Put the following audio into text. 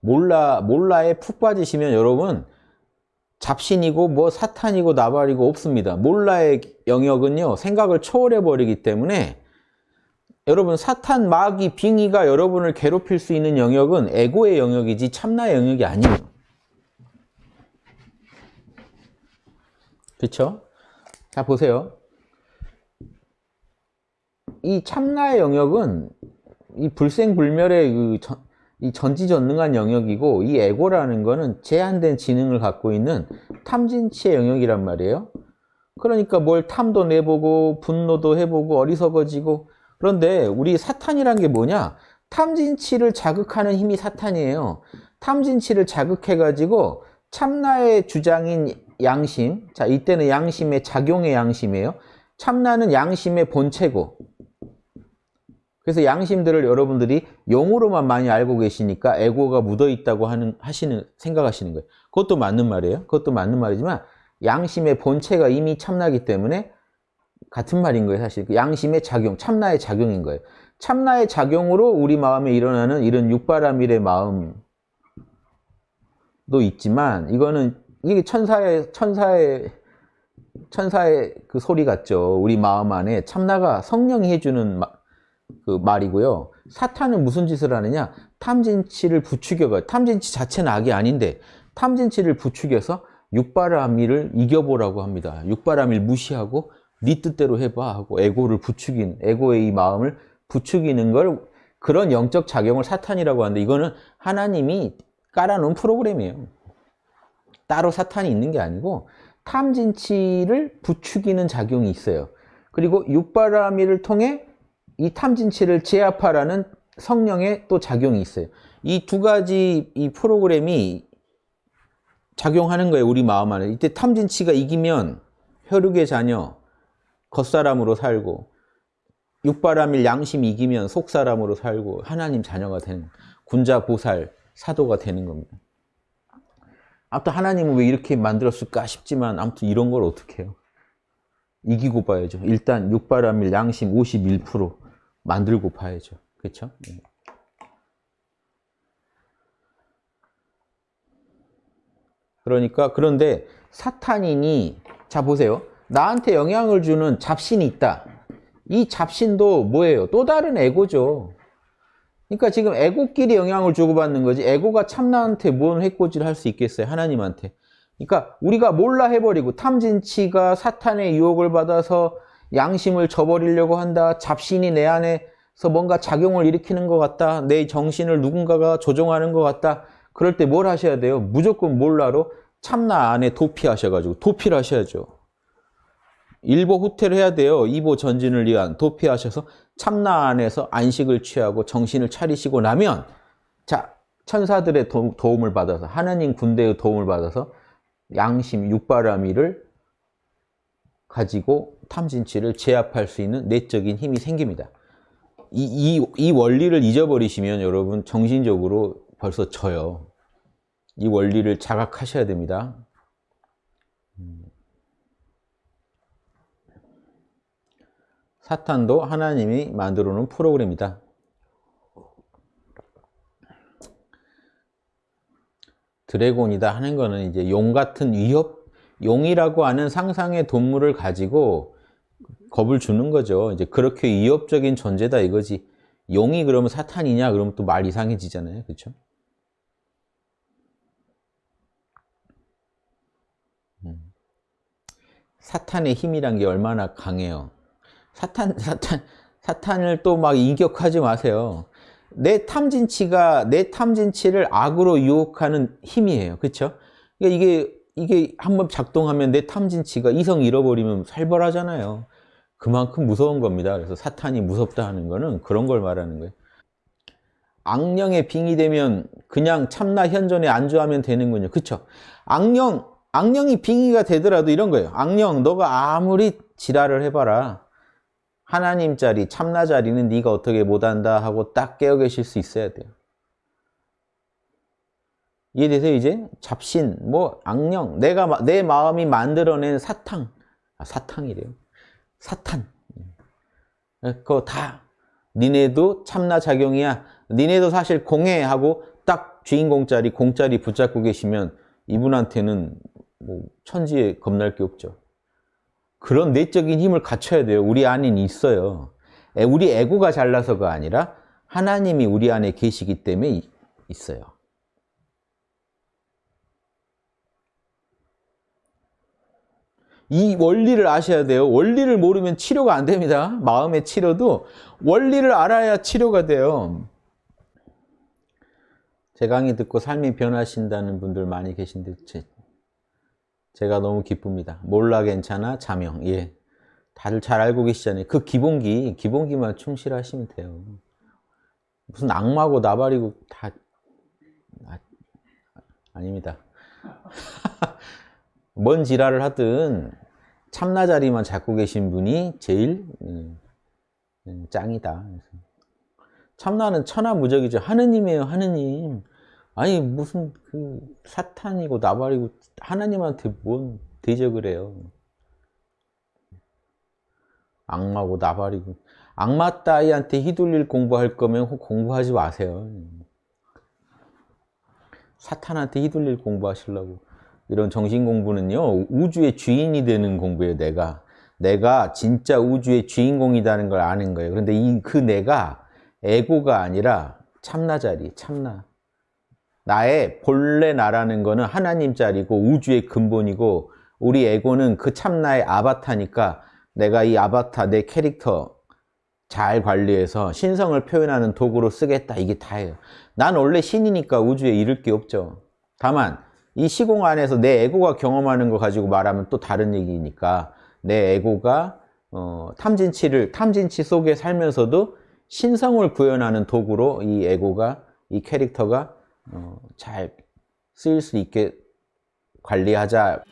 몰라 몰라에 푹 빠지시면 여러분 잡신이고 뭐 사탄이고 나발이고 없습니다. 몰라의 영역은요 생각을 초월해 버리기 때문에 여러분 사탄 마귀 빙의가 여러분을 괴롭힐 수 있는 영역은 에고의 영역이지 참나의 영역이 아니에요. 그렇죠? 자 보세요. 이 참나의 영역은 이 불생불멸의 그 전, 이 전지전능한 영역이고 이 에고라는 거는 제한된 지능을 갖고 있는 탐진치의 영역이란 말이에요. 그러니까 뭘 탐도 내보고 분노도 해보고 어리석어지고 그런데 우리 사탄이란 게 뭐냐? 탐진치를 자극하는 힘이 사탄이에요. 탐진치를 자극해가지고 참나의 주장인 양심, 자 이때는 양심의 작용의 양심이에요. 참나는 양심의 본체고 그래서 양심들을 여러분들이 용으로만 많이 알고 계시니까 에고가 묻어 있다고 하는 하시는 생각하시는 거예요. 그것도 맞는 말이에요. 그것도 맞는 말이지만 양심의 본체가 이미 참나기 때문에 같은 말인 거예요, 사실. 그 양심의 작용, 참나의 작용인 거예요. 참나의 작용으로 우리 마음에 일어나는 이런 육바라밀의 마음도 있지만 이거는 이게 천사의 천사의 천사의 그 소리 같죠. 우리 마음 안에 참나가 성령이 해주는 마, 그 말이고요. 사탄은 무슨 짓을 하느냐? 탐진치를 부추겨가 탐진치 자체는 악이 아닌데 탐진치를 부추겨서 육바라밀을 이겨보라고 합니다. 육바라밀 무시하고 네 뜻대로 해봐 하고 에고를 부추긴 에고의 이 마음을 부추기는 걸 그런 영적 작용을 사탄이라고 하는데 이거는 하나님이 깔아놓은 프로그램이에요. 따로 사탄이 있는 게 아니고 탐진치를 부추기는 작용이 있어요. 그리고 육바라밀을 통해 이 탐진치를 제압하라는 성령의 또 작용이 있어요. 이 두 가지 이 프로그램이 작용하는 거예요. 우리 마음 안에. 이때 탐진치가 이기면 혈육의 자녀, 겉사람으로 살고 육바라밀 양심 이기면 속사람으로 살고 하나님 자녀가 되는 군자 보살 사도가 되는 겁니다. 아무튼 하나님은 왜 이렇게 만들었을까 싶지만 아무튼 이런 걸 어떻게 해요? 이기고 봐야죠. 일단 육바라밀 양심 51% 만들고 봐야죠. 그렇죠? 그러니까 그런데 사탄인이 자 보세요. 나한테 영향을 주는 잡신이 있다. 이 잡신도 뭐예요? 또 다른 에고죠. 그러니까 지금 에고끼리 영향을 주고받는 거지 에고가 참나한테 뭔 해코지를 할 수 있겠어요? 하나님한테. 그러니까 우리가 몰라 해버리고 탐진치가 사탄의 유혹을 받아서 양심을 저버리려고 한다. 잡신이 내 안에서 뭔가 작용을 일으키는 것 같다. 내 정신을 누군가가 조종하는 것 같다. 그럴 때 뭘 하셔야 돼요? 무조건 몰라로 참나 안에 도피하셔가지고 도피를 하셔야죠. 일보 후퇴를 해야 돼요. 이보 전진을 위한 도피하셔서 참나 안에서 안식을 취하고 정신을 차리시고 나면 자 천사들의 도, 움을 받아서 하나님 군대의 도움을 받아서 양심 육바라미를 가지고 탐진치를 제압할 수 있는 내적인 힘이 생깁니다. 이, 이, 이 원리를 잊어버리시면 여러분 정신적으로 벌써 져요. 이 원리를 자각하셔야 됩니다. 사탄도 하나님이 만들어 놓은 프로그램이다. 드래곤이다 하는 거는 이제 용 같은 위협, 용이라고 하는 상상의 동물을 가지고 겁을 주는 거죠. 이제 그렇게 위협적인 존재다 이거지. 용이 그러면 사탄이냐? 그러면 또 말 이상해지잖아요. 그렇죠? 사탄의 힘이란 게 얼마나 강해요. 사탄, 사탄, 사탄을 또막 인격하지 마세요. 내 탐진치가 내 탐진치를 악으로 유혹하는 힘이에요. 그렇죠? 그러니까 이게 이게 한번 작동하면 내 탐진치가 이성 잃어버리면 살벌하잖아요. 그만큼 무서운 겁니다. 그래서 사탄이 무섭다 하는 거는 그런 걸 말하는 거예요. 악령에 빙의되면 그냥 참나 현존에 안주하면 되는군요. 그렇죠? 악령, 악령이 빙의가 되더라도 이런 거예요. 악령, 너가 아무리 지랄을 해봐라. 하나님 자리, 참나 자리는 네가 어떻게 못한다 하고 딱 깨어 계실 수 있어야 돼요. 이해되세요 이제? 잡신, 뭐 악령, 내가 내 마음이 만들어낸 사탕, 아, 사탕이래요. 사탄. 그거 다 니네도 참나 작용이야. 니네도 사실 공해하고 딱 주인공 자리, 공 자리 붙잡고 계시면 이분한테는 뭐 천지에 겁날 게 없죠. 그런 내적인 힘을 갖춰야 돼요. 우리 안에 있어요. 에, 우리 에고가 잘나서가 아니라 하나님이 우리 안에 계시기 때문에 이- 있어요. 이 원리를 아셔야 돼요. 원리를 모르면 치료가 안 됩니다. 마음의 치료도 원리를 알아야 치료가 돼요. 제 강의 듣고 삶이 변하신다는 분들 많이 계신데 제, 제가 너무 기쁩니다. 몰라 괜찮아 자명. 예. 다들 잘 알고 계시잖아요. 그 기본기, 기본기만 충실하시면 돼요. 무슨 악마고 나발이고 다 아, 아닙니다. 뭔 지랄을 하든 참나 자리만 잡고 계신 분이 제일 음, 음, 짱이다. 참나는 천하무적이죠. 하느님이에요, 하느님. 아니 무슨 그 사탄이고 나발이고 하나님한테 뭔 대적을 해요. 악마고 나발이고 악마 따위한테 휘둘릴 공부할 거면 혹 공부하지 마세요. 사탄한테 휘둘릴 공부하시려고 이런 정신 공부는요 우주의 주인이 되는 공부예요. 내가 내가 진짜 우주의 주인공이라는 걸 아는 거예요. 그런데 이 그 내가 에고가 아니라 참나 자리, 참나. 나의 본래 나라는 거는 하나님 자리고 우주의 근본이고 우리 에고는 그 참나의 아바타니까 내가 이 아바타, 내 캐릭터 잘 관리해서 신성을 표현하는 도구로 쓰겠다. 이게 다예요. 난 원래 신이니까 우주에 이를 게 없죠. 다만 이 시공 안에서 내 에고가 경험하는 거 가지고 말하면 또 다른 얘기니까 내 에고가 어, 탐진치를 탐진치 속에 살면서도 신성을 구현하는 도구로 이 에고가 이 캐릭터가 어, 잘 쓰일 수 있게 관리하자.